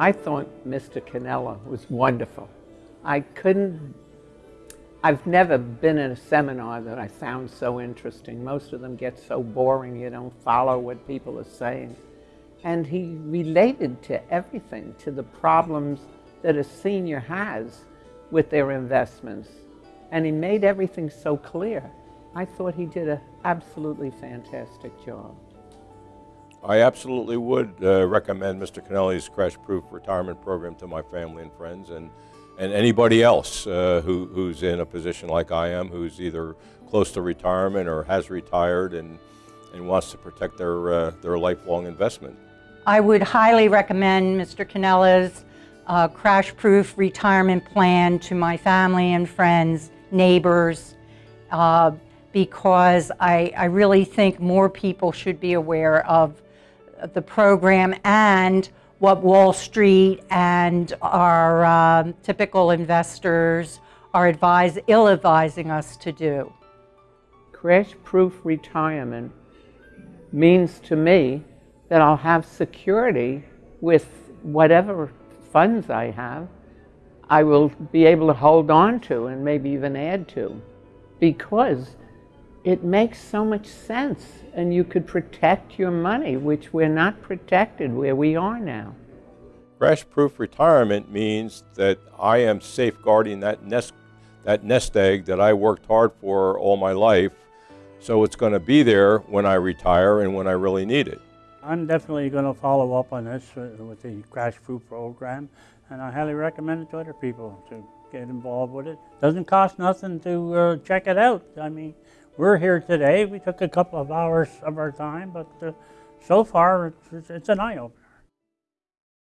I thought Mr. Canella was wonderful. I couldn't, I've never been in a seminar that I found so interesting. Most of them get so boring, you don't follow what people are saying. And he related to everything, to the problems that a senior has with their investments. And he made everything so clear. I thought he did an absolutely fantastic job. I absolutely would uh, recommend Mr. Kennelly's Crash Proof Retirement Program to my family and friends and, and anybody else uh, who, who's in a position like I am, who's either close to retirement or has retired and, and wants to protect their, uh, their lifelong investment. I would highly recommend Mr. Canella's uh, Crash Proof Retirement Plan to my family and friends, neighbors, uh, because I, I really think more people should be aware of the program and what Wall Street and our um, typical investors are advise, ill-advising us to do. Crash-proof retirement means to me that I'll have security with whatever funds I have. I will be able to hold on to and maybe even add to because it makes so much sense and you could protect your money, which we're not protected where we are now. Crash-proof retirement means that I am safeguarding that nest, that nest egg that I worked hard for all my life, so it's going to be there when I retire and when I really need it. I'm definitely going to follow up on this with the crash-proof program, and I highly recommend it to other people to get involved with it. Doesn't cost nothing to uh, check it out. I mean, we're here today. We took a couple of hours of our time, but uh, so far it's, it's an eye-opener.